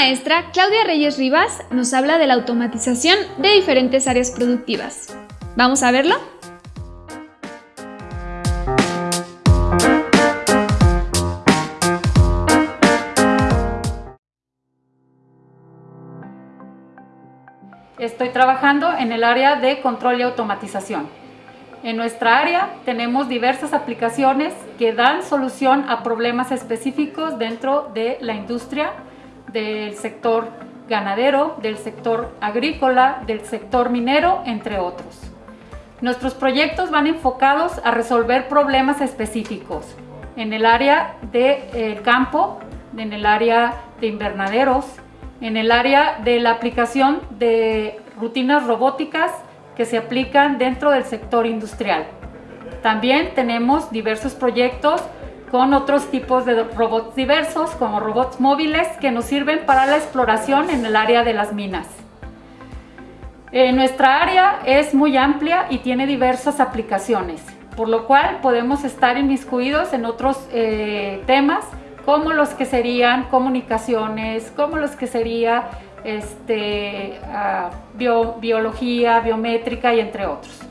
maestra, Claudia Reyes Rivas, nos habla de la automatización de diferentes áreas productivas. ¿Vamos a verlo? Estoy trabajando en el área de control y automatización. En nuestra área tenemos diversas aplicaciones que dan solución a problemas específicos dentro de la industria, del sector ganadero, del sector agrícola, del sector minero, entre otros. Nuestros proyectos van enfocados a resolver problemas específicos en el área del de, campo, en el área de invernaderos, en el área de la aplicación de rutinas robóticas que se aplican dentro del sector industrial. También tenemos diversos proyectos con otros tipos de robots diversos, como robots móviles que nos sirven para la exploración en el área de las minas. Eh, nuestra área es muy amplia y tiene diversas aplicaciones, por lo cual podemos estar inmiscuidos en otros eh, temas como los que serían comunicaciones, como los que sería este, uh, biología, biométrica y entre otros.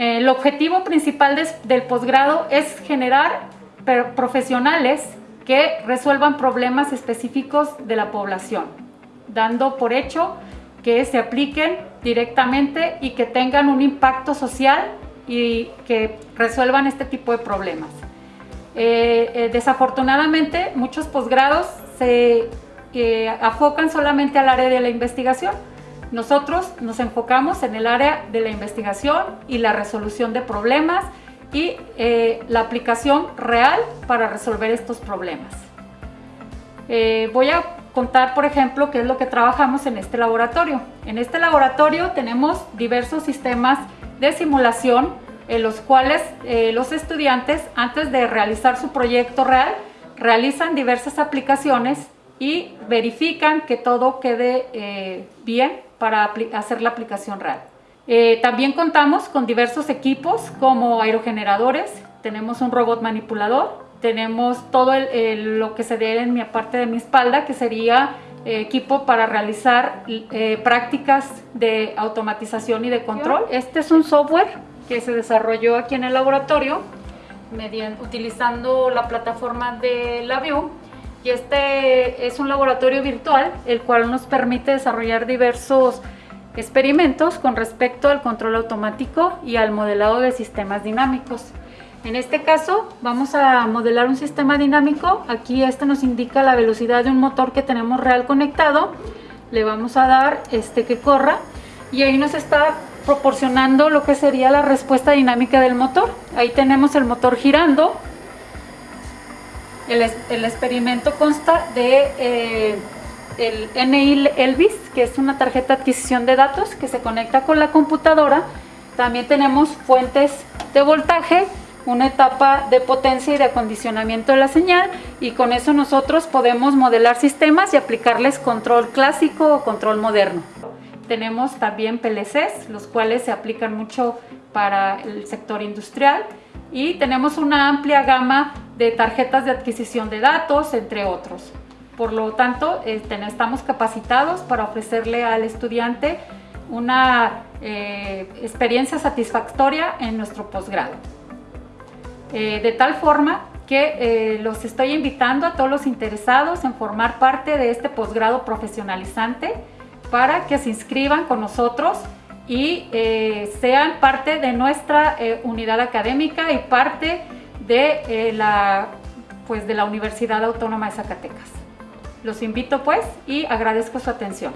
El objetivo principal de, del posgrado es generar profesionales que resuelvan problemas específicos de la población, dando por hecho que se apliquen directamente y que tengan un impacto social y que resuelvan este tipo de problemas. Eh, eh, desafortunadamente, muchos posgrados se eh, afocan solamente al área de la investigación. Nosotros nos enfocamos en el área de la investigación y la resolución de problemas y la aplicación real para resolver estos problemas. voy a contar, por ejemplo, qué es lo que trabajamos en este laboratorio. En este laboratorio tenemos diversos sistemas de simulación en los cuales eh, los estudiantes, antes de realizar su proyecto real, realizan diversas aplicaciones y verifican que todo quede eh, bien para hacer la aplicación real. Eh, también contamos con diversos equipos como aerogeneradores, tenemos un robot manipulador, tenemos todo lo que se ve en mi parte de mi espalda, que sería equipo para realizar prácticas de automatización y de control. Este es un software que se desarrolló aquí en el laboratorio mediante, utilizando la plataforma de LabVIEW y este es un laboratorio virtual el cual nos permite desarrollar diversos experimentos con respecto al control automático y al modelado de sistemas dinámicos. En este caso vamos a modelar un sistema dinámico, aquí este nos indica la velocidad de un motor que tenemos real conectado, le vamos a dar este que corra y ahí nos está proporcionando lo que sería la respuesta dinámica del motor. Ahí tenemos el motor girando. El, el experimento consta de eh, el NI Elvis, que es una tarjeta de adquisición de datos que se conecta con la computadora. También tenemos fuentes de voltaje, una etapa de potencia y de acondicionamiento de la señal y con eso nosotros podemos modelar sistemas y aplicarles control clásico o control moderno. Tenemos también PLCs, los cuales se aplican mucho para el sector industrial y tenemos una amplia gama de tarjetas de adquisición de datos, entre otros. Por lo tanto, este, estamos capacitados para ofrecerle al estudiante una eh, experiencia satisfactoria en nuestro posgrado. Eh, de tal forma que eh, los estoy invitando a todos los interesados en formar parte de este posgrado profesionalizante para que se inscriban con nosotros y sean parte de nuestra unidad académica y parte de, eh, la, pues, de la Universidad Autónoma de Zacatecas. Los invito pues y agradezco su atención.